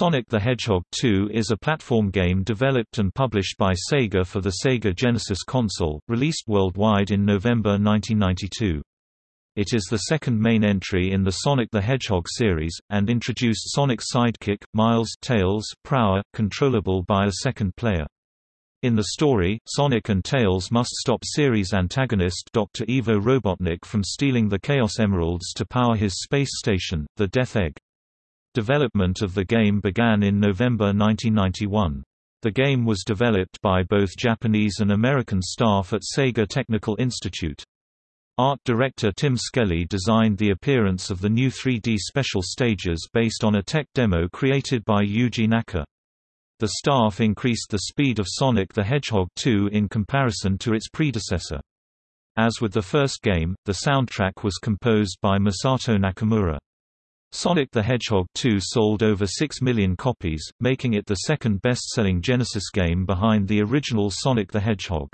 Sonic the Hedgehog 2 is a platform game developed and published by Sega for the Sega Genesis console, released worldwide in November 1992. It is the second main entry in the Sonic the Hedgehog series, and introduced Sonic's sidekick, Miles Tails Prower, controllable by a second player. In the story, Sonic and Tails must stop series antagonist Dr. Ivo Robotnik from stealing the Chaos Emeralds to power his space station, the Death Egg. Development of the game began in November 1991. The game was developed by both Japanese and American staff at Sega Technical Institute. Art director Tim Skelly designed the appearance of the new 3D special stages based on a tech demo created by Yuji Naka. The staff increased the speed of Sonic the Hedgehog 2 in comparison to its predecessor. As with the first game, the soundtrack was composed by Masato Nakamura. Sonic the Hedgehog 2 sold over 6 million copies, making it the second best-selling Genesis game behind the original Sonic the Hedgehog.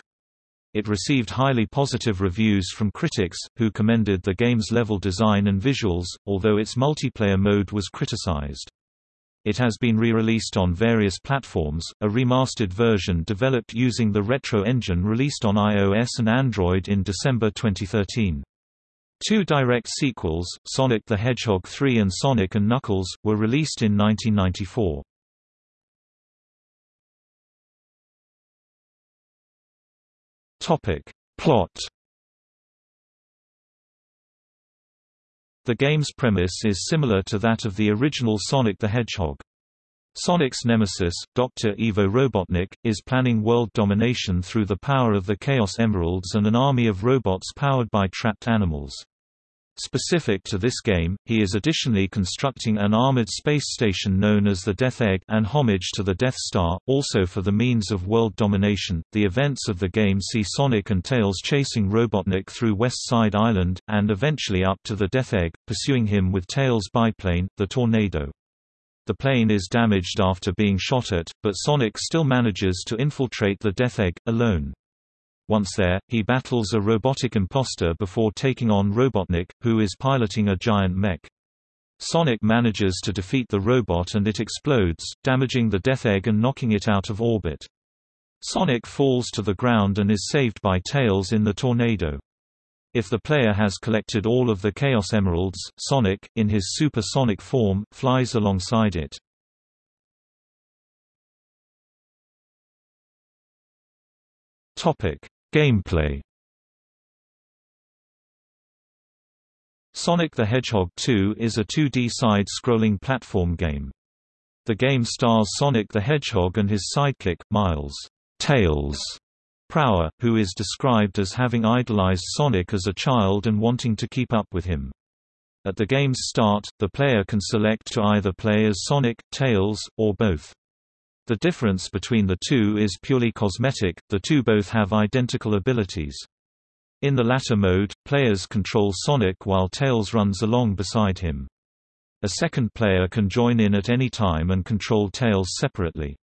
It received highly positive reviews from critics, who commended the game's level design and visuals, although its multiplayer mode was criticized. It has been re-released on various platforms, a remastered version developed using the Retro engine released on iOS and Android in December 2013. Two direct sequels, Sonic the Hedgehog 3 and Sonic & Knuckles, were released in 1994. Plot The game's premise is similar to that of the original Sonic the Hedgehog. Sonic's nemesis, Dr. Ivo Robotnik, is planning world domination through the power of the Chaos Emeralds and an army of robots powered by trapped animals. Specific to this game, he is additionally constructing an armored space station known as the Death Egg and homage to the Death Star, also for the means of world domination. The events of the game see Sonic and Tails chasing Robotnik through West Side Island, and eventually up to the Death Egg, pursuing him with Tails' biplane, the Tornado. The plane is damaged after being shot at, but Sonic still manages to infiltrate the Death Egg, alone. Once there, he battles a robotic imposter before taking on Robotnik, who is piloting a giant mech. Sonic manages to defeat the robot and it explodes, damaging the Death Egg and knocking it out of orbit. Sonic falls to the ground and is saved by Tails in the tornado. If the player has collected all of the Chaos Emeralds, Sonic, in his supersonic form, flies alongside it. Gameplay Sonic the Hedgehog 2 is a 2D side-scrolling platform game. The game stars Sonic the Hedgehog and his sidekick, Miles Tails Prower, who is described as having idolized Sonic as a child and wanting to keep up with him. At the game's start, the player can select to either play as Sonic, Tails, or both. The difference between the two is purely cosmetic, the two both have identical abilities. In the latter mode, players control Sonic while Tails runs along beside him. A second player can join in at any time and control Tails separately.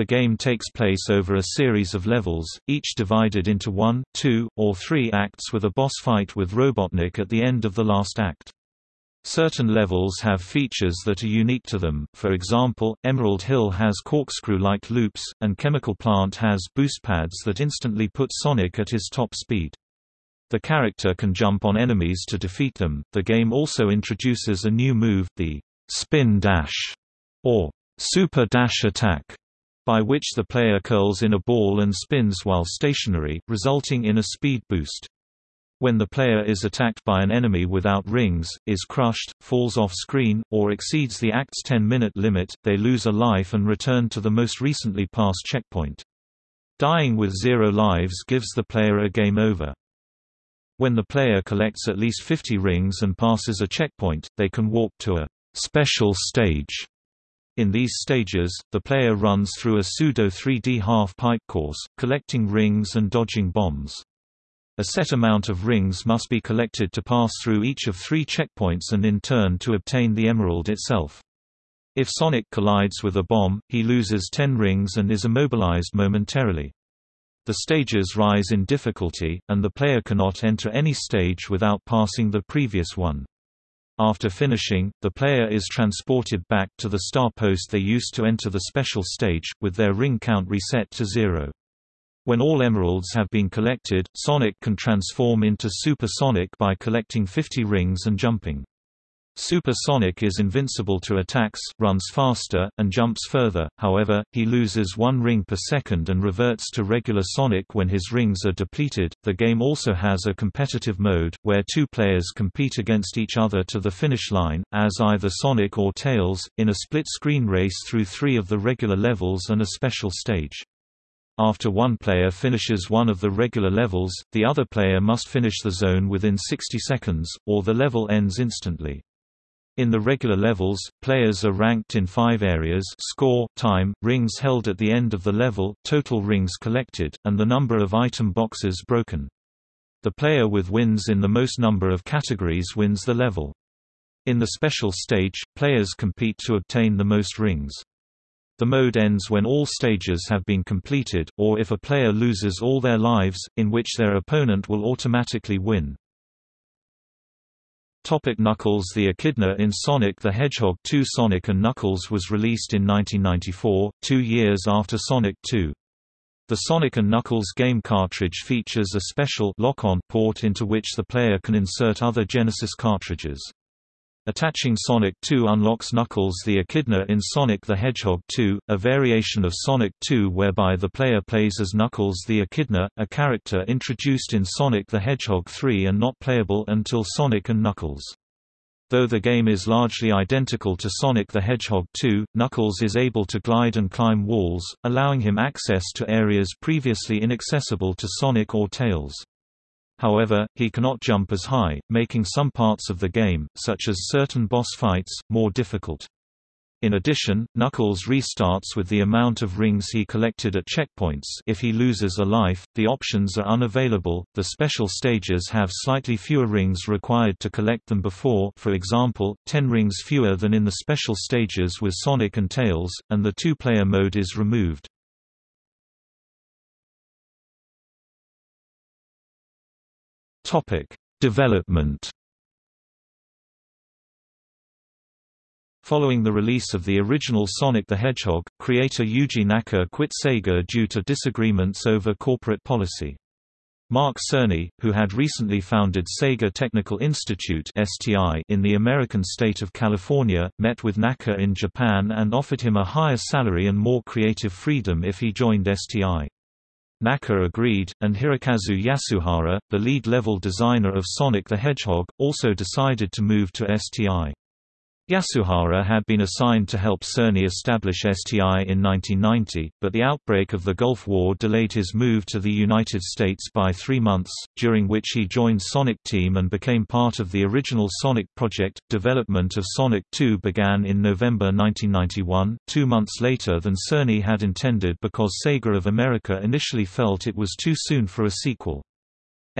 The game takes place over a series of levels, each divided into one, two, or three acts with a boss fight with Robotnik at the end of the last act. Certain levels have features that are unique to them, for example, Emerald Hill has corkscrew-like loops, and Chemical Plant has boost pads that instantly put Sonic at his top speed. The character can jump on enemies to defeat them. The game also introduces a new move, the spin dash, or super dash attack, by which the player curls in a ball and spins while stationary, resulting in a speed boost. When the player is attacked by an enemy without rings, is crushed, falls off screen, or exceeds the act's 10-minute limit, they lose a life and return to the most recently passed checkpoint. Dying with zero lives gives the player a game over. When the player collects at least 50 rings and passes a checkpoint, they can walk to a special stage in these stages, the player runs through a pseudo 3D half-pipe course, collecting rings and dodging bombs. A set amount of rings must be collected to pass through each of three checkpoints and in turn to obtain the emerald itself. If Sonic collides with a bomb, he loses 10 rings and is immobilized momentarily. The stages rise in difficulty, and the player cannot enter any stage without passing the previous one. After finishing, the player is transported back to the star post they used to enter the special stage, with their ring count reset to zero. When all emeralds have been collected, Sonic can transform into Super Sonic by collecting 50 rings and jumping. Super Sonic is invincible to attacks, runs faster, and jumps further, however, he loses one ring per second and reverts to regular Sonic when his rings are depleted. The game also has a competitive mode, where two players compete against each other to the finish line, as either Sonic or Tails, in a split-screen race through three of the regular levels and a special stage. After one player finishes one of the regular levels, the other player must finish the zone within 60 seconds, or the level ends instantly. In the regular levels, players are ranked in five areas score, time, rings held at the end of the level, total rings collected, and the number of item boxes broken. The player with wins in the most number of categories wins the level. In the special stage, players compete to obtain the most rings. The mode ends when all stages have been completed, or if a player loses all their lives, in which their opponent will automatically win. Topic Knuckles The Echidna in Sonic the Hedgehog 2 Sonic & Knuckles was released in 1994, two years after Sonic 2. The Sonic & Knuckles game cartridge features a special lock-on port into which the player can insert other Genesis cartridges. Attaching Sonic 2 unlocks Knuckles the Echidna in Sonic the Hedgehog 2, a variation of Sonic 2 whereby the player plays as Knuckles the Echidna, a character introduced in Sonic the Hedgehog 3 and not playable until Sonic and Knuckles. Though the game is largely identical to Sonic the Hedgehog 2, Knuckles is able to glide and climb walls, allowing him access to areas previously inaccessible to Sonic or Tails. However, he cannot jump as high, making some parts of the game, such as certain boss fights, more difficult. In addition, Knuckles restarts with the amount of rings he collected at checkpoints if he loses a life, the options are unavailable, the special stages have slightly fewer rings required to collect them before for example, 10 rings fewer than in the special stages with Sonic and Tails, and the two-player mode is removed. Topic: Development. Following the release of the original Sonic the Hedgehog, creator Yuji Naka quit Sega due to disagreements over corporate policy. Mark Cerny, who had recently founded Sega Technical Institute in the American state of California, met with Naka in Japan and offered him a higher salary and more creative freedom if he joined STI. Naka agreed, and Hirokazu Yasuhara, the lead-level designer of Sonic the Hedgehog, also decided to move to STI. Yasuhara had been assigned to help Cerny establish STI in 1990, but the outbreak of the Gulf War delayed his move to the United States by three months, during which he joined Sonic Team and became part of the original Sonic project. Development of Sonic 2 began in November 1991, two months later than Cerny had intended because Sega of America initially felt it was too soon for a sequel.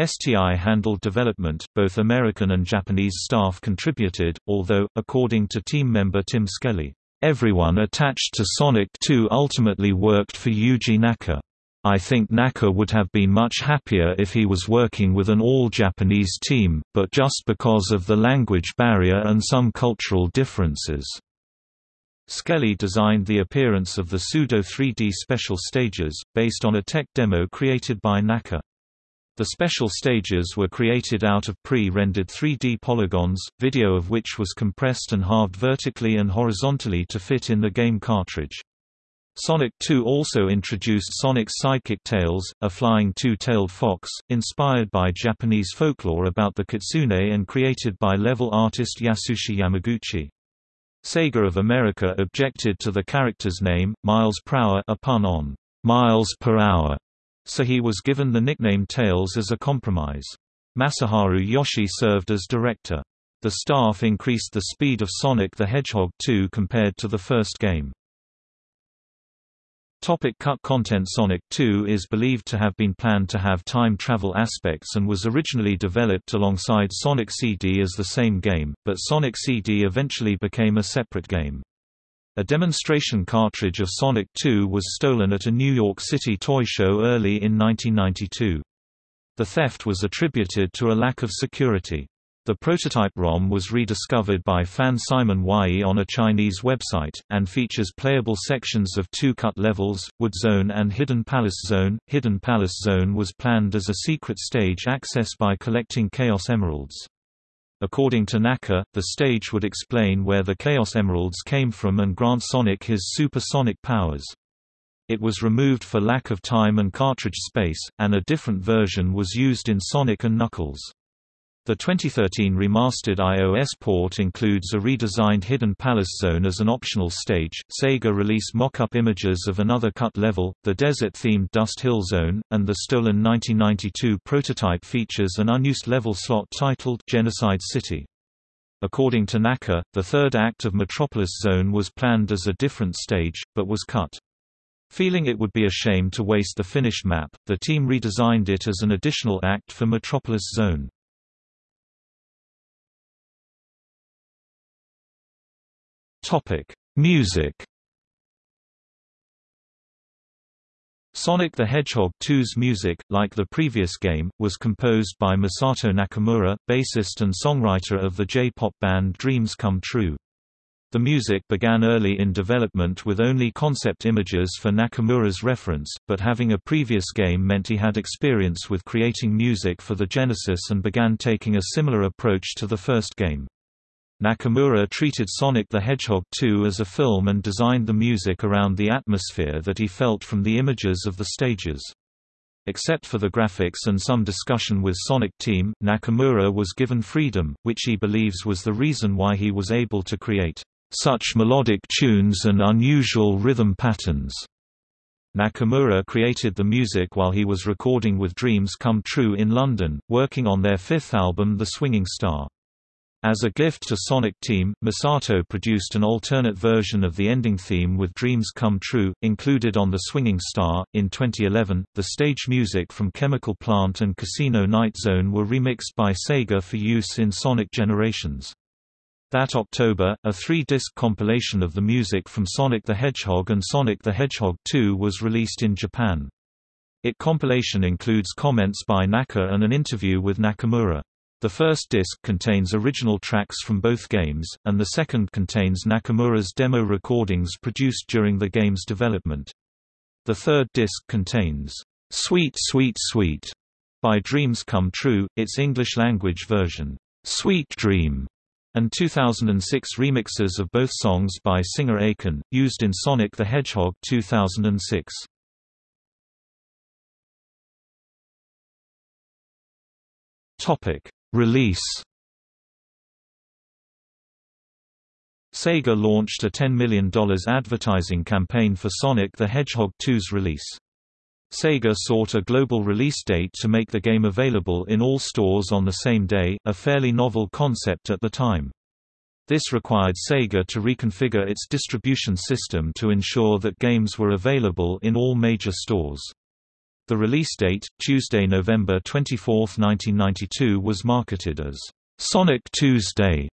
STI handled development, both American and Japanese staff contributed, although, according to team member Tim Skelly, "...everyone attached to Sonic 2 ultimately worked for Yuji Naka. I think Naka would have been much happier if he was working with an all-Japanese team, but just because of the language barrier and some cultural differences." Skelly designed the appearance of the pseudo 3D special stages, based on a tech demo created by Naka. The special stages were created out of pre-rendered 3D polygons, video of which was compressed and halved vertically and horizontally to fit in the game cartridge. Sonic 2 also introduced Sonic's sidekick Tails, a flying two-tailed fox, inspired by Japanese folklore about the kitsune and created by level artist Yasushi Yamaguchi. Sega of America objected to the character's name, Miles Hour a pun on miles per hour, so he was given the nickname Tails as a compromise. Masaharu Yoshii served as director. The staff increased the speed of Sonic the Hedgehog 2 compared to the first game. Topic cut content Sonic 2 is believed to have been planned to have time travel aspects and was originally developed alongside Sonic CD as the same game, but Sonic CD eventually became a separate game. A demonstration cartridge of Sonic 2 was stolen at a New York City toy show early in 1992. The theft was attributed to a lack of security. The prototype ROM was rediscovered by fan Simon Wai on a Chinese website, and features playable sections of two cut levels, Wood Zone and Hidden Palace Zone. Hidden Palace Zone was planned as a secret stage accessed by collecting Chaos Emeralds. According to Naka, the stage would explain where the Chaos Emeralds came from and grant Sonic his supersonic powers. It was removed for lack of time and cartridge space, and a different version was used in Sonic and Knuckles. The 2013 remastered iOS port includes a redesigned Hidden Palace Zone as an optional stage. Sega released mock-up images of another cut level, the desert-themed Dust Hill Zone, and the stolen 1992 prototype features an unused level slot titled Genocide City. According to Naka, the third act of Metropolis Zone was planned as a different stage, but was cut. Feeling it would be a shame to waste the finished map, the team redesigned it as an additional act for Metropolis Zone. Topic: Music. Sonic the Hedgehog 2's music, like the previous game, was composed by Masato Nakamura, bassist and songwriter of the J-pop band Dreams Come True. The music began early in development with only concept images for Nakamura's reference, but having a previous game meant he had experience with creating music for the Genesis and began taking a similar approach to the first game. Nakamura treated Sonic the Hedgehog 2 as a film and designed the music around the atmosphere that he felt from the images of the stages. Except for the graphics and some discussion with Sonic Team, Nakamura was given freedom, which he believes was the reason why he was able to create such melodic tunes and unusual rhythm patterns. Nakamura created the music while he was recording with Dreams Come True in London, working on their fifth album The Swinging Star. As a gift to Sonic Team, Masato produced an alternate version of the ending theme with Dreams Come True, included on The Swinging Star. In 2011, the stage music from Chemical Plant and Casino Night Zone were remixed by Sega for use in Sonic Generations. That October, a three-disc compilation of the music from Sonic the Hedgehog and Sonic the Hedgehog 2 was released in Japan. It compilation includes comments by Naka and an interview with Nakamura. The first disc contains original tracks from both games, and the second contains Nakamura's demo recordings produced during the game's development. The third disc contains, "'Sweet Sweet Sweet' by Dreams Come True, its English-language version, "'Sweet Dream' and 2006 remixes of both songs by singer Akon, used in Sonic the Hedgehog 2006. Topic Release Sega launched a $10 million advertising campaign for Sonic the Hedgehog 2's release. Sega sought a global release date to make the game available in all stores on the same day, a fairly novel concept at the time. This required Sega to reconfigure its distribution system to ensure that games were available in all major stores. The release date, Tuesday, November 24, 1992 was marketed as Sonic Tuesday.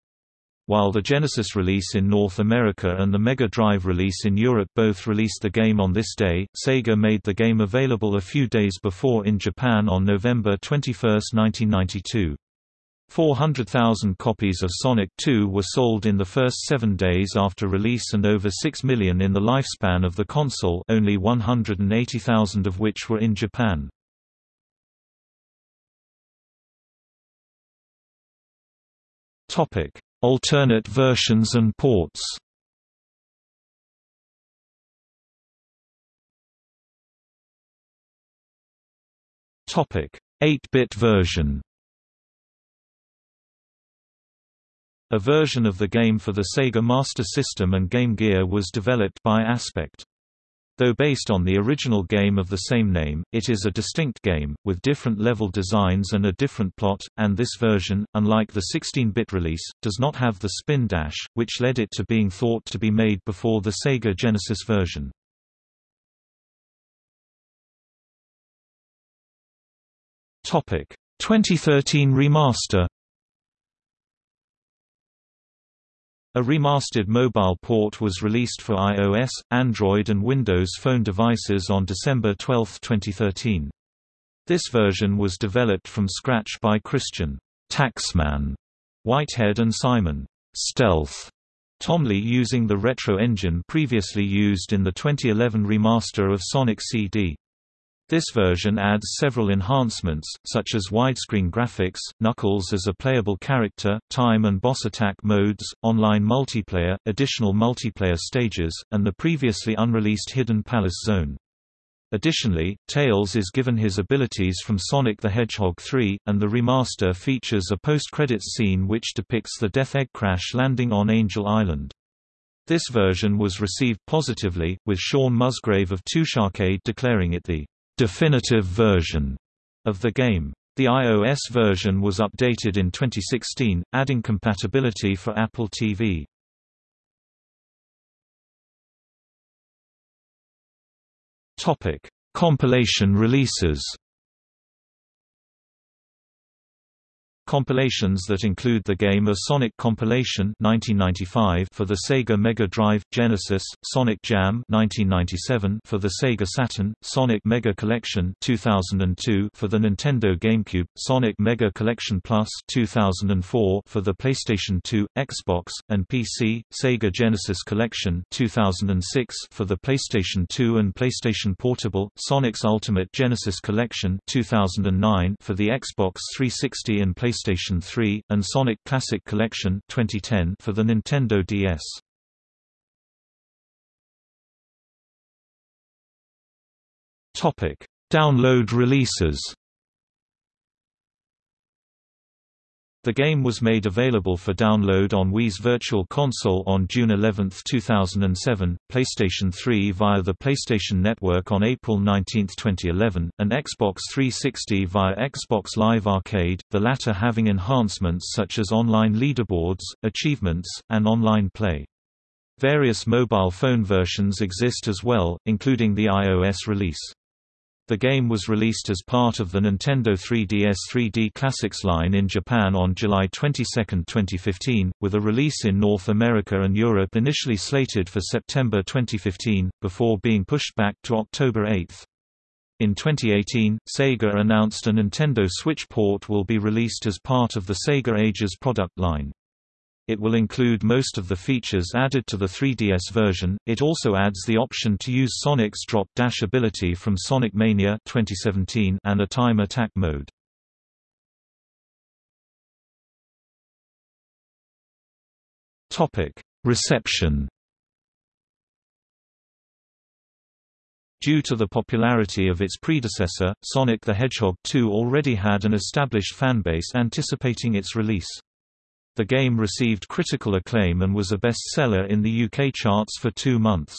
While the Genesis release in North America and the Mega Drive release in Europe both released the game on this day, Sega made the game available a few days before in Japan on November 21, 1992. 400,000 copies of Sonic 2 were sold in the first seven days after release and over 6 million in the lifespan of the console only 180,000 of which were in Japan. Alternate versions and ports Topic: 8-bit version A version of the game for the Sega Master System and Game Gear was developed by Aspect. Though based on the original game of the same name, it is a distinct game, with different level designs and a different plot, and this version, unlike the 16-bit release, does not have the spin dash, which led it to being thought to be made before the Sega Genesis version. Topic: 2013 remaster A remastered mobile port was released for iOS, Android and Windows Phone devices on December 12, 2013. This version was developed from scratch by Christian Taxman Whitehead and Simon Stealth Thomley using the retro engine previously used in the 2011 remaster of Sonic CD. This version adds several enhancements, such as widescreen graphics, Knuckles as a playable character, time and boss attack modes, online multiplayer, additional multiplayer stages, and the previously unreleased Hidden Palace Zone. Additionally, Tails is given his abilities from Sonic the Hedgehog 3, and the remaster features a post-credits scene which depicts the Death Egg crash landing on Angel Island. This version was received positively, with Shaun Musgrave of Arcade declaring it the definitive version of the game. The iOS version was updated in 2016, adding compatibility for Apple TV. Topic: Compilation releases. Compilations that include the game are Sonic Compilation 1995 for the Sega Mega Drive, Genesis, Sonic Jam 1997 for the Sega Saturn, Sonic Mega Collection 2002 for the Nintendo GameCube, Sonic Mega Collection Plus 2004 for the PlayStation 2, Xbox, and PC, Sega Genesis Collection 2006 for the PlayStation 2 and PlayStation Portable, Sonic's Ultimate Genesis Collection 2009 for the Xbox 360 and PlayStation PlayStation 3, and Sonic Classic Collection 2010 for the Nintendo DS. Topic: Download releases. The game was made available for download on Wii's Virtual Console on June 11, 2007, PlayStation 3 via the PlayStation Network on April 19, 2011, and Xbox 360 via Xbox Live Arcade, the latter having enhancements such as online leaderboards, achievements, and online play. Various mobile phone versions exist as well, including the iOS release. The game was released as part of the Nintendo 3DS 3D Classics line in Japan on July 22, 2015, with a release in North America and Europe initially slated for September 2015, before being pushed back to October 8. In 2018, Sega announced a Nintendo Switch port will be released as part of the Sega Ages product line. It will include most of the features added to the 3DS version. It also adds the option to use Sonic's drop dash ability from Sonic Mania 2017 and a time attack mode. Topic: Reception Due to the popularity of its predecessor, Sonic the Hedgehog 2 already had an established fanbase anticipating its release. The game received critical acclaim and was a bestseller in the UK charts for two months.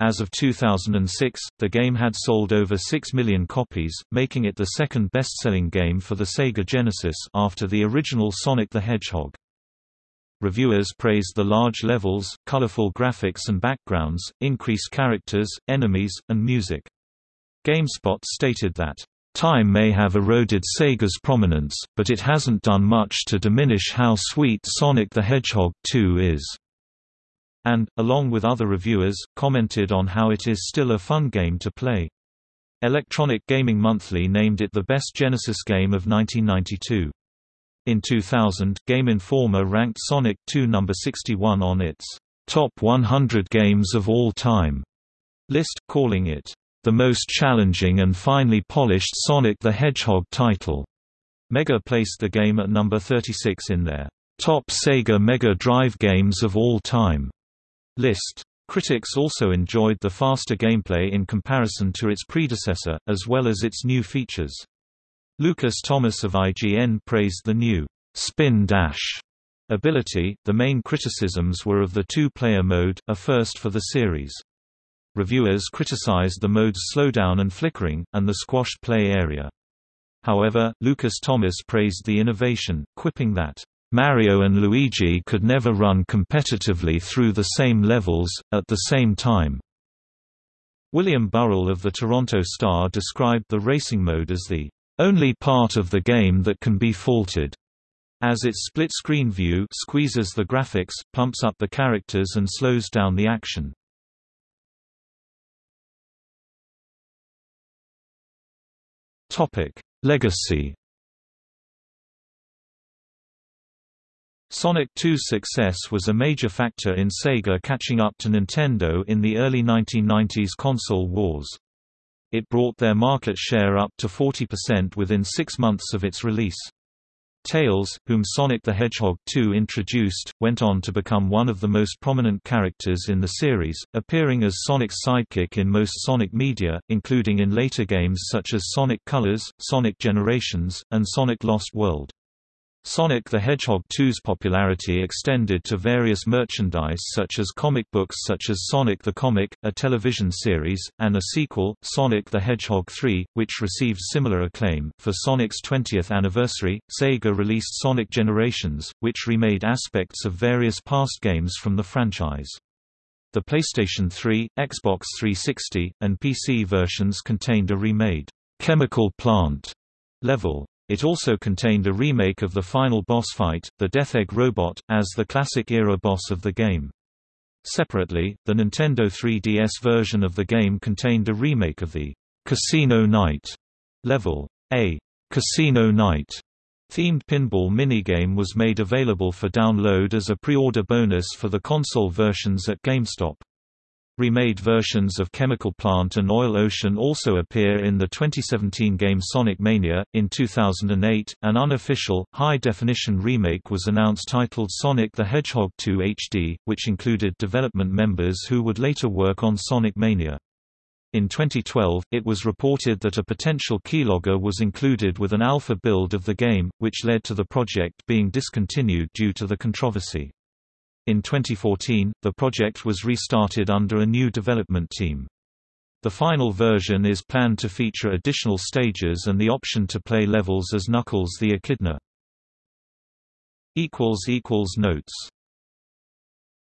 As of 2006, the game had sold over 6 million copies, making it the second best-selling game for the Sega Genesis after the original Sonic the Hedgehog. Reviewers praised the large levels, colorful graphics and backgrounds, increased characters, enemies, and music. GameSpot stated that Time may have eroded Sega's prominence, but it hasn't done much to diminish how sweet Sonic the Hedgehog 2 is. And, along with other reviewers, commented on how it is still a fun game to play. Electronic Gaming Monthly named it the best Genesis game of 1992. In 2000, Game Informer ranked Sonic 2 number 61 on its Top 100 Games of All Time list, calling it the most challenging and finely polished Sonic the Hedgehog title. Mega placed the game at number 36 in their top Sega Mega Drive games of all time list. Critics also enjoyed the faster gameplay in comparison to its predecessor, as well as its new features. Lucas Thomas of IGN praised the new spin dash ability. The main criticisms were of the two-player mode, a first for the series. Reviewers criticized the mode's slowdown and flickering, and the squashed play area. However, Lucas Thomas praised the innovation, quipping that, "...Mario and Luigi could never run competitively through the same levels, at the same time." William Burrill of the Toronto Star described the racing mode as the only part of the game that can be faulted, as its split-screen view squeezes the graphics, pumps up the characters and slows down the action. Topic: Legacy. Sonic 2's success was a major factor in Sega catching up to Nintendo in the early 1990s console wars. It brought their market share up to 40% within six months of its release. Tails, whom Sonic the Hedgehog 2 introduced, went on to become one of the most prominent characters in the series, appearing as Sonic's sidekick in most Sonic media, including in later games such as Sonic Colors, Sonic Generations, and Sonic Lost World. Sonic the Hedgehog 2's popularity extended to various merchandise such as comic books such as Sonic the Comic, a television series, and a sequel, Sonic the Hedgehog 3, which received similar acclaim. For Sonic's 20th anniversary, Sega released Sonic Generations, which remade aspects of various past games from the franchise. The PlayStation 3, Xbox 360, and PC versions contained a remade Chemical Plant level. It also contained a remake of the final boss fight, the Death Egg robot, as the classic-era boss of the game. Separately, the Nintendo 3DS version of the game contained a remake of the Casino Night level. A Casino Night themed pinball minigame was made available for download as a pre-order bonus for the console versions at GameStop. Remade versions of Chemical Plant and Oil Ocean also appear in the 2017 game Sonic Mania. In 2008, an unofficial, high definition remake was announced titled Sonic the Hedgehog 2 HD, which included development members who would later work on Sonic Mania. In 2012, it was reported that a potential keylogger was included with an alpha build of the game, which led to the project being discontinued due to the controversy. In 2014, the project was restarted under a new development team. The final version is planned to feature additional stages and the option to play levels as Knuckles the Echidna. Notes